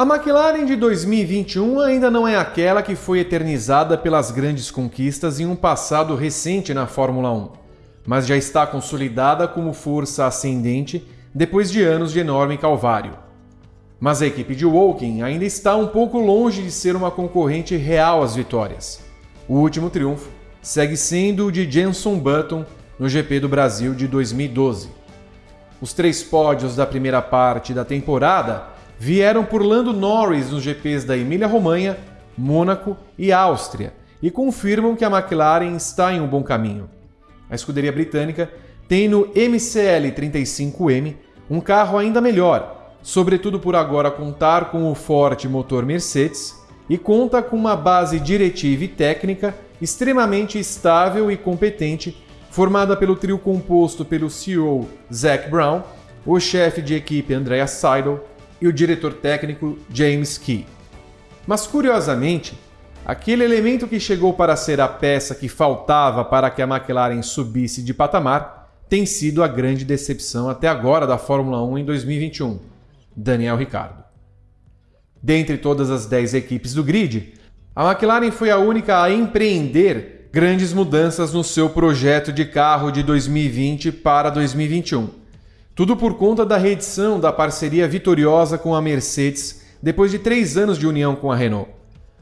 A McLaren de 2021 ainda não é aquela que foi eternizada pelas grandes conquistas em um passado recente na Fórmula 1, mas já está consolidada como força ascendente depois de anos de enorme calvário. Mas a equipe de Woking ainda está um pouco longe de ser uma concorrente real às vitórias. O último triunfo segue sendo o de Jenson Button no GP do Brasil de 2012. Os três pódios da primeira parte da temporada vieram por Lando Norris nos GPs da Emília-Romanha, Mônaco e Áustria e confirmam que a McLaren está em um bom caminho. A escuderia britânica tem no MCL 35M um carro ainda melhor, sobretudo por agora contar com o forte motor Mercedes e conta com uma base diretiva e técnica extremamente estável e competente, formada pelo trio composto pelo CEO Zac Brown, o chefe de equipe Andrea Seidel e o diretor técnico James Key. Mas curiosamente, aquele elemento que chegou para ser a peça que faltava para que a McLaren subisse de patamar tem sido a grande decepção até agora da Fórmula 1 em 2021, Daniel Ricciardo. Dentre todas as 10 equipes do grid, a McLaren foi a única a empreender grandes mudanças no seu projeto de carro de 2020 para 2021. Tudo por conta da reedição da parceria vitoriosa com a Mercedes depois de três anos de união com a Renault.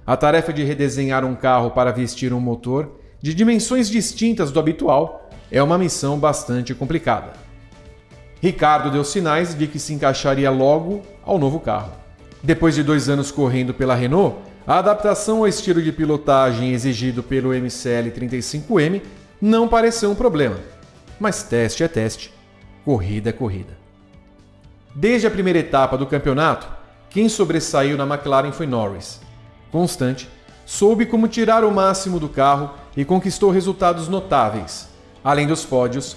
A tarefa de redesenhar um carro para vestir um motor de dimensões distintas do habitual é uma missão bastante complicada. Ricardo deu sinais de que se encaixaria logo ao novo carro. Depois de dois anos correndo pela Renault, a adaptação ao estilo de pilotagem exigido pelo MCL 35M não pareceu um problema, mas teste é teste, corrida é corrida. Desde a primeira etapa do campeonato, quem sobressaiu na McLaren foi Norris. Constante, soube como tirar o máximo do carro e conquistou resultados notáveis. Além dos pódios,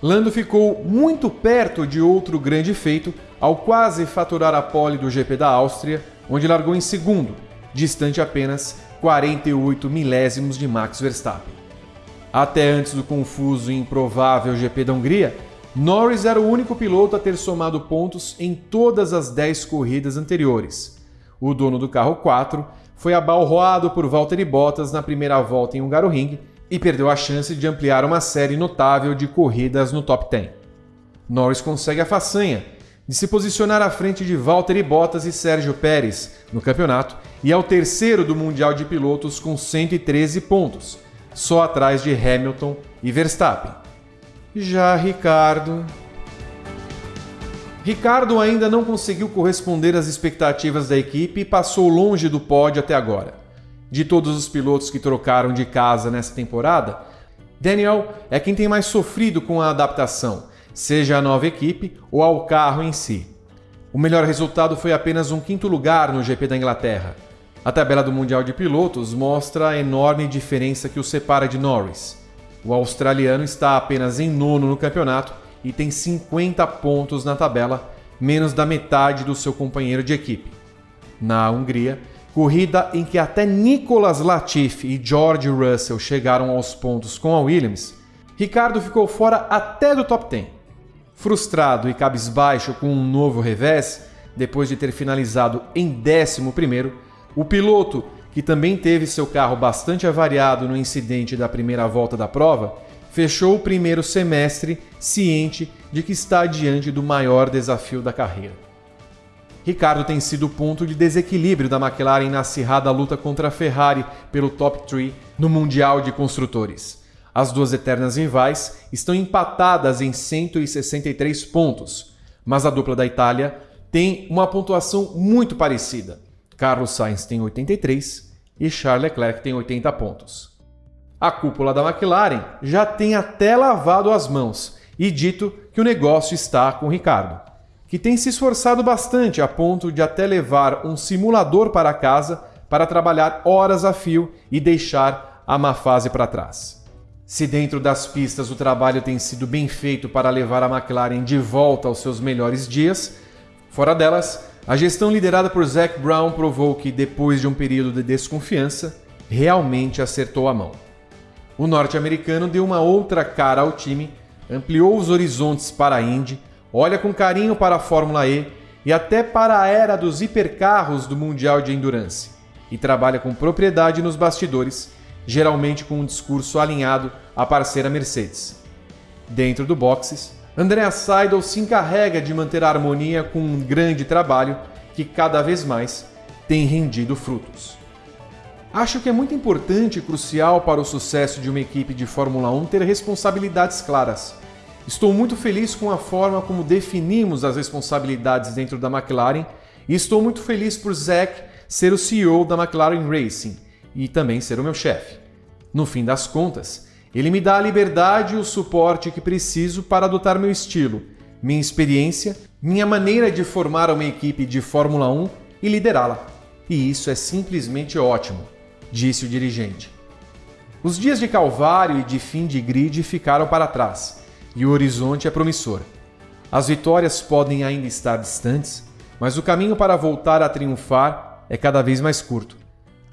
Lando ficou muito perto de outro grande feito ao quase faturar a pole do GP da Áustria, onde largou em segundo, distante apenas 48 milésimos de Max Verstappen. Até antes do confuso e improvável GP da Hungria, Norris era o único piloto a ter somado pontos em todas as 10 corridas anteriores. O dono do carro 4 foi abalroado por Valtteri Bottas na primeira volta em Hungaroring e perdeu a chance de ampliar uma série notável de corridas no top 10. Norris consegue a façanha de se posicionar à frente de Valtteri Bottas e Sérgio Pérez no campeonato e é o terceiro do Mundial de Pilotos com 113 pontos, só atrás de Hamilton e Verstappen. Já Ricardo. Ricardo ainda não conseguiu corresponder às expectativas da equipe e passou longe do pódio até agora. De todos os pilotos que trocaram de casa nessa temporada, Daniel é quem tem mais sofrido com a adaptação seja a nova equipe ou ao carro em si. O melhor resultado foi apenas um quinto lugar no GP da Inglaterra. A tabela do Mundial de Pilotos mostra a enorme diferença que o separa de Norris. O australiano está apenas em nono no campeonato e tem 50 pontos na tabela, menos da metade do seu companheiro de equipe. Na Hungria, corrida em que até Nicolas Latifi e George Russell chegaram aos pontos com a Williams, Ricardo ficou fora até do top 10. Frustrado e cabisbaixo com um novo revés, depois de ter finalizado em 11, o piloto, que também teve seu carro bastante avariado no incidente da primeira volta da prova, fechou o primeiro semestre ciente de que está diante do maior desafio da carreira. Ricardo tem sido o ponto de desequilíbrio da McLaren na acirrada luta contra a Ferrari pelo top 3 no Mundial de Construtores. As duas eternas rivais estão empatadas em 163 pontos, mas a dupla da Itália tem uma pontuação muito parecida. Carlos Sainz tem 83 e Charles Leclerc tem 80 pontos. A cúpula da McLaren já tem até lavado as mãos e dito que o negócio está com Ricardo, que tem se esforçado bastante a ponto de até levar um simulador para casa para trabalhar horas a fio e deixar a má fase para trás. Se dentro das pistas o trabalho tem sido bem feito para levar a McLaren de volta aos seus melhores dias, fora delas, a gestão liderada por Zac Brown provou que, depois de um período de desconfiança, realmente acertou a mão. O norte-americano deu uma outra cara ao time, ampliou os horizontes para a Indy, olha com carinho para a Fórmula E e até para a era dos hipercarros do Mundial de Endurance, e trabalha com propriedade nos bastidores, geralmente com um discurso alinhado à parceira Mercedes. Dentro do boxes, Andrea Seidel se encarrega de manter a harmonia com um grande trabalho que cada vez mais tem rendido frutos. Acho que é muito importante e crucial para o sucesso de uma equipe de Fórmula 1 ter responsabilidades claras. Estou muito feliz com a forma como definimos as responsabilidades dentro da McLaren e estou muito feliz por Zack ser o CEO da McLaren Racing e também ser o meu chefe. No fim das contas, ele me dá a liberdade e o suporte que preciso para adotar meu estilo, minha experiência, minha maneira de formar uma equipe de Fórmula 1 e liderá-la. E isso é simplesmente ótimo, disse o dirigente. Os dias de Calvário e de fim de grid ficaram para trás e o horizonte é promissor. As vitórias podem ainda estar distantes, mas o caminho para voltar a triunfar é cada vez mais curto.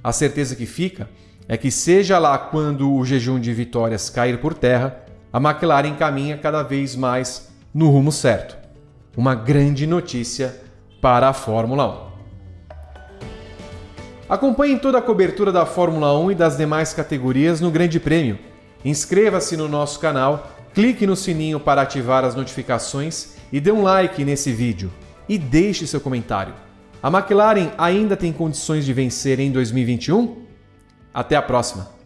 A certeza que fica é que, seja lá quando o jejum de vitórias cair por terra, a McLaren caminha cada vez mais no rumo certo. Uma grande notícia para a Fórmula 1. Acompanhe toda a cobertura da Fórmula 1 e das demais categorias no Grande Prêmio. Inscreva-se no nosso canal, clique no sininho para ativar as notificações e dê um like nesse vídeo. E deixe seu comentário. A McLaren ainda tem condições de vencer em 2021? Até a próxima!